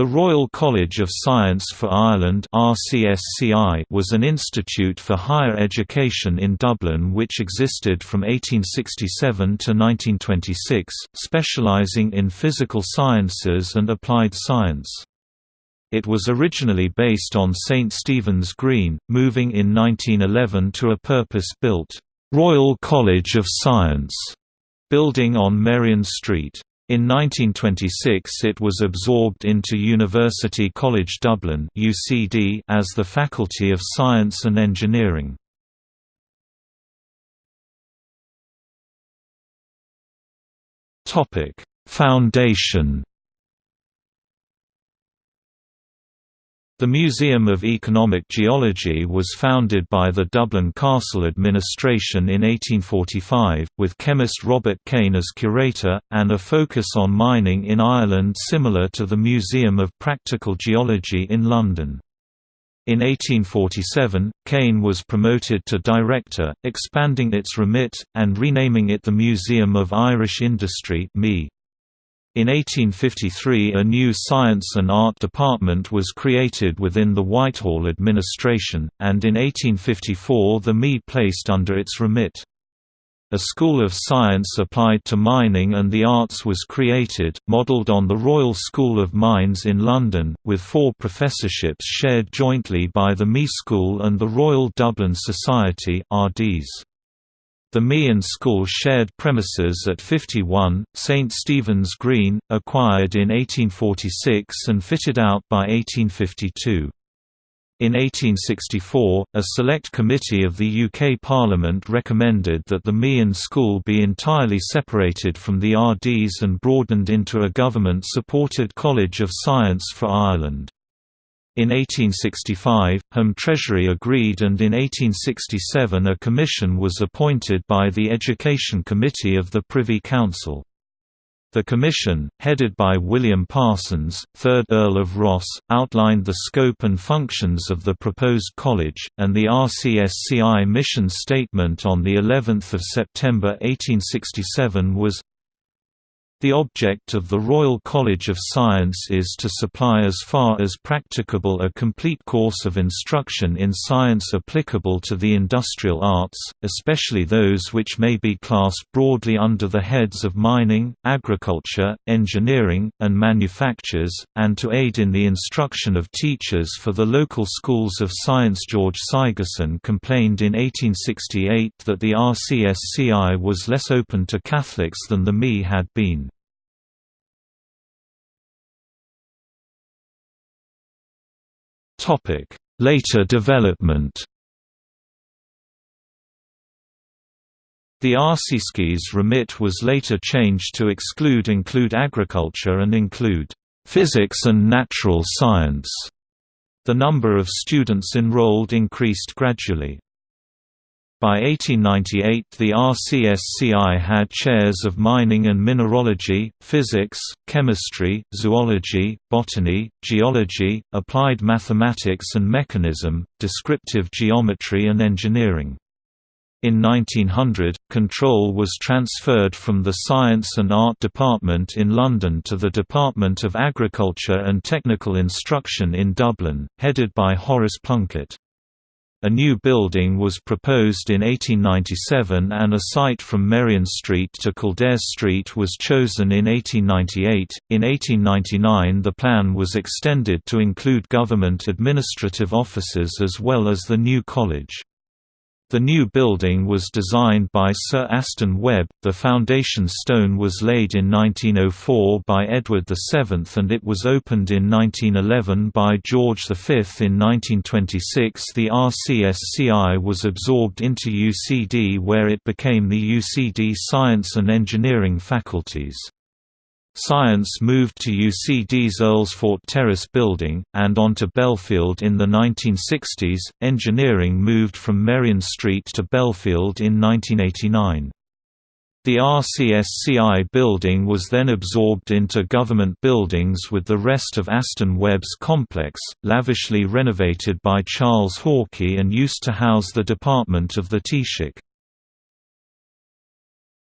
The Royal College of Science for Ireland was an institute for higher education in Dublin which existed from 1867 to 1926, specialising in physical sciences and applied science. It was originally based on St Stephen's Green, moving in 1911 to a purpose-built, "'Royal College of Science' building on Merrion Street. In 1926 it was absorbed into University College Dublin UCD as the Faculty of Science and Engineering. Foundation The Museum of Economic Geology was founded by the Dublin Castle Administration in 1845, with chemist Robert Kane as curator, and a focus on mining in Ireland similar to the Museum of Practical Geology in London. In 1847, Kane was promoted to director, expanding its remit, and renaming it the Museum of Irish Industry. In 1853 a new Science and Art Department was created within the Whitehall administration, and in 1854 the ME placed under its remit. A School of Science applied to mining and the arts was created, modelled on the Royal School of Mines in London, with four professorships shared jointly by the ME School and the Royal Dublin Society RDS. The Meehan School shared premises at 51, St Stephen's Green, acquired in 1846 and fitted out by 1852. In 1864, a select committee of the UK Parliament recommended that the Meehan School be entirely separated from the RDS and broadened into a government-supported College of Science for Ireland. In 1865, Home Treasury agreed and in 1867 a commission was appointed by the Education Committee of the Privy Council. The commission, headed by William Parsons, 3rd Earl of Rosse, outlined the scope and functions of the proposed college, and the RCSCI mission statement on of September 1867 was the object of the Royal College of Science is to supply as far as practicable a complete course of instruction in science applicable to the industrial arts, especially those which may be classed broadly under the heads of mining, agriculture, engineering, and manufactures, and to aid in the instruction of teachers for the local schools of science. George Sigerson complained in 1868 that the RCSCI was less open to Catholics than the ME had been. Topic: Later development. The RCSCI's remit was later changed to exclude include agriculture and include physics and natural science. The number of students enrolled increased gradually. By 1898 the RCSCI had chairs of mining and mineralogy, physics, chemistry, zoology, botany, geology, applied mathematics and mechanism, descriptive geometry and engineering. In 1900, control was transferred from the Science and Art Department in London to the Department of Agriculture and Technical Instruction in Dublin, headed by Horace Plunkett. A new building was proposed in 1897 and a site from Merrion Street to Kildare Street was chosen in 1898. In 1899 the plan was extended to include government administrative offices as well as the new college. The new building was designed by Sir Aston Webb, the foundation stone was laid in 1904 by Edward VII and it was opened in 1911 by George V. In 1926 the RCSCI was absorbed into UCD where it became the UCD Science and Engineering faculties. Science moved to UCD's Earlsfort Terrace building, and onto Belfield in the 1960s. Engineering moved from Merrion Street to Belfield in 1989. The RCSCI building was then absorbed into government buildings with the rest of Aston Webb's complex, lavishly renovated by Charles Haughey and used to house the Department of the Taoiseach.